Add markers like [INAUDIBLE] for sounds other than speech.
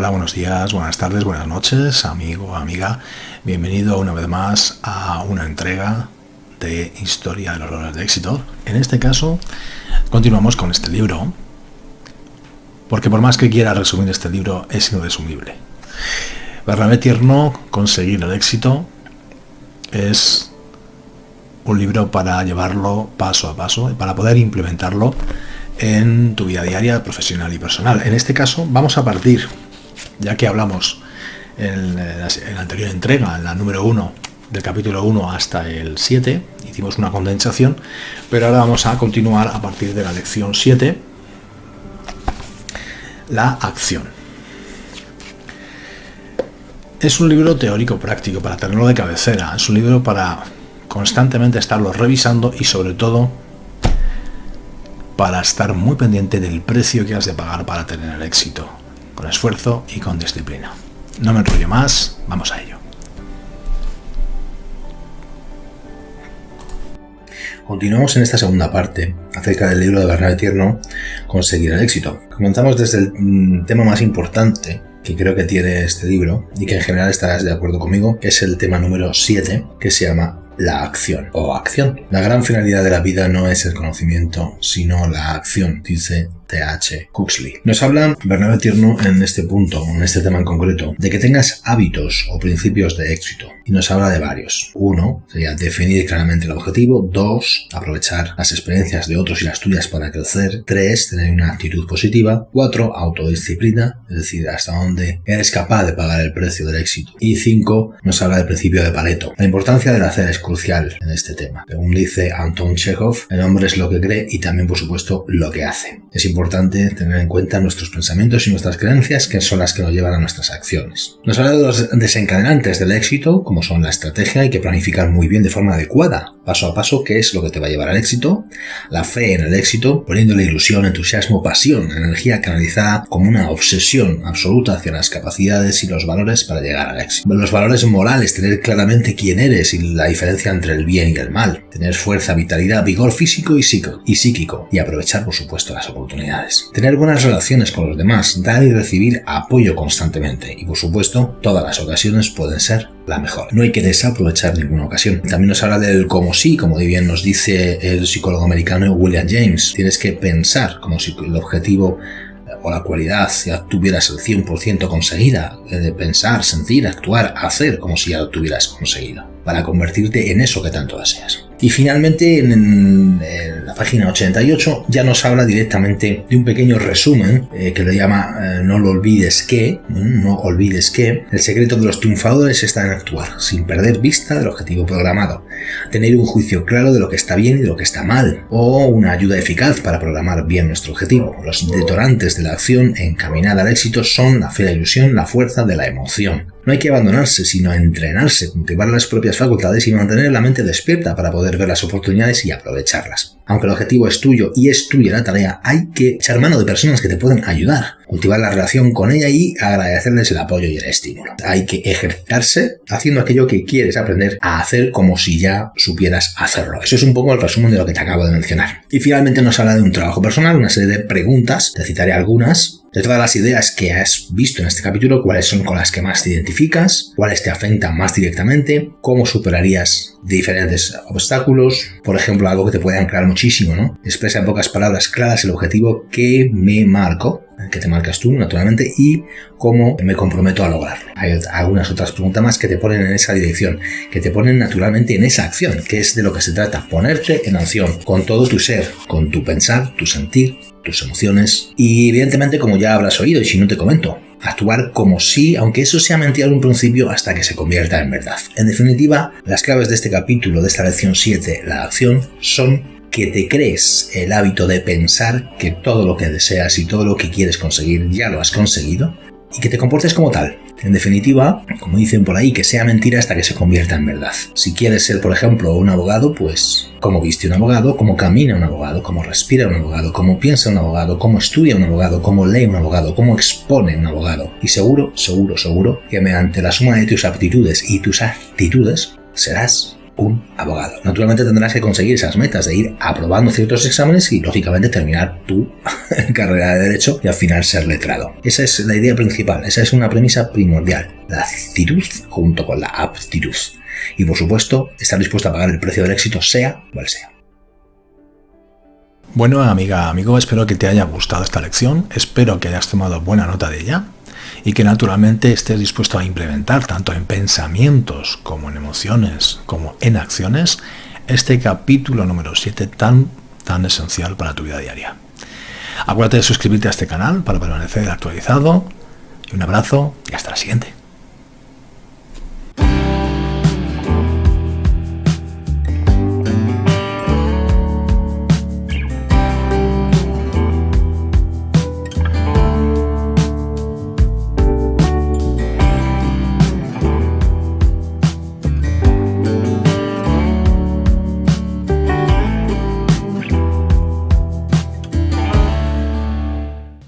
Hola, buenos días, buenas tardes, buenas noches, amigo, amiga. Bienvenido una vez más a una entrega de Historia de los Valores de Éxito. En este caso, continuamos con este libro, porque por más que quiera resumir este libro, es irresumible. Bernabé Tierno, Conseguir el éxito, es un libro para llevarlo paso a paso para poder implementarlo en tu vida diaria, profesional y personal. En este caso, vamos a partir ya que hablamos en, la anterior entrega, en la número 1, del capítulo 1 hasta el 7, hicimos una condensación, pero ahora vamos a continuar a partir de la lección 7, la acción. Es un libro teórico práctico para tenerlo de cabecera, es un libro para constantemente estarlo revisando y sobre todo para estar muy pendiente del precio que has de pagar para tener el éxito con esfuerzo y con disciplina. No me enrollo más, vamos a ello. Continuamos en esta segunda parte acerca del libro de Bernard Tierno, Conseguir el éxito. Comenzamos desde el mm, tema más importante que creo que tiene este libro y que en general estarás de acuerdo conmigo, que es el tema número 7, que se llama la acción o acción. La gran finalidad de la vida no es el conocimiento, sino la acción, dice T.H. Huxley. Nos habla Bernabé Tierno en este punto, en este tema en concreto, de que tengas hábitos o principios de éxito. Nos habla de varios. Uno, sería definir claramente el objetivo. Dos, aprovechar las experiencias de otros y las tuyas para crecer. Tres, tener una actitud positiva. Cuatro, autodisciplina, es decir, hasta dónde eres capaz de pagar el precio del éxito. Y cinco, nos habla del principio de Pareto. La importancia del hacer es crucial en este tema. Según dice Anton Chekhov, el hombre es lo que cree y también, por supuesto, lo que hace. Es importante tener en cuenta nuestros pensamientos y nuestras creencias, que son las que nos llevan a nuestras acciones. Nos habla de los desencadenantes del éxito, como son la estrategia, hay que planificar muy bien de forma adecuada, paso a paso, qué es lo que te va a llevar al éxito, la fe en el éxito, poniéndole ilusión, entusiasmo, pasión, energía canalizada como una obsesión absoluta hacia las capacidades y los valores para llegar al éxito. Los valores morales, tener claramente quién eres y la diferencia entre el bien y el mal, tener fuerza, vitalidad, vigor físico y psíquico, y aprovechar, por supuesto, las oportunidades Tener buenas relaciones con los demás, dar y recibir apoyo constantemente y por supuesto todas las ocasiones pueden ser mejor. No hay que desaprovechar ninguna ocasión. También nos habla del como sí, como bien nos dice el psicólogo americano William James. Tienes que pensar como si el objetivo o la cualidad ya tuvieras el 100% conseguida, de pensar, sentir, actuar, hacer como si ya lo tuvieras conseguido, para convertirte en eso que tanto deseas. Y finalmente, en, la página 88, ya nos habla directamente de un pequeño resumen eh, que le llama eh, No lo olvides que, no olvides que, el secreto de los triunfadores está en actuar, sin perder vista del objetivo programado, tener un juicio claro de lo que está bien y lo que está mal, o una ayuda eficaz para programar bien nuestro objetivo. Los detonantes de la acción encaminada al éxito son la fe, la ilusión, la fuerza de la emoción. No hay que abandonarse, sino entrenarse, cultivar las propias facultades y mantener la mente despierta para poder ver las oportunidades y aprovecharlas. Aunque el objetivo es tuyo y es tuya la tarea, hay que echar mano de personas que te pueden ayudar, cultivar la relación con ella y agradecerles el apoyo y el estímulo. Hay que ejercitarse haciendo aquello que quieres aprender a hacer como si ya supieras hacerlo. Eso es un poco el resumen de lo que te acabo de mencionar. Y finalmente nos habla de un trabajo personal, una serie de preguntas, te citaré algunas, de todas las ideas que has visto en este capítulo, cuáles son con las que más te identificas, cuáles te afectan más directamente, cómo superarías diferentes obstáculos, por ejemplo, algo que te puede anclar muchísimo, ¿no? Expresa en pocas palabras claras el objetivo que me marco que te marcas tú, naturalmente, y cómo me comprometo a lograrlo. Hay algunas otras preguntas más que te ponen en esa dirección, que te ponen naturalmente en esa acción, que es de lo que se trata, ponerte en acción con todo tu ser, con tu pensar, tu sentir, tus emociones y evidentemente como ya habrás oído y si no te comento, actuar como si, aunque eso sea mentira en un principio hasta que se convierta en verdad. En definitiva, las claves de este capítulo, de esta lección 7, la acción, son que te crees el hábito de pensar que todo lo que deseas y todo lo que quieres conseguir ya lo has conseguido y que te comportes como tal. En definitiva, como dicen por ahí, que sea mentira hasta que se convierta en verdad. Si quieres ser, por ejemplo, un abogado, pues cómo viste un abogado, cómo camina un abogado, cómo respira un abogado, cómo piensa un abogado, cómo estudia un abogado, cómo lee un abogado, cómo expone un abogado. Y seguro, seguro, seguro que mediante la suma de tus aptitudes y tus actitudes serás un abogado. Naturalmente tendrás que conseguir esas metas de ir aprobando ciertos exámenes y lógicamente terminar tu [LAUGHS] carrera de derecho y al final ser letrado. Esa es la idea principal, esa es una premisa primordial, la actitud junto con la aptitud. Y por supuesto, estar dispuesto a pagar el precio del éxito sea cual sea. Bueno, amiga, amigo, espero que te haya gustado esta lección, espero que hayas tomado buena nota de ella y que naturalmente estés dispuesto a implementar tanto en pensamientos como en emociones como en acciones este capítulo número 7 tan, tan esencial para tu vida diaria. Acuérdate de suscribirte a este canal para permanecer actualizado un abrazo y hasta la siguiente.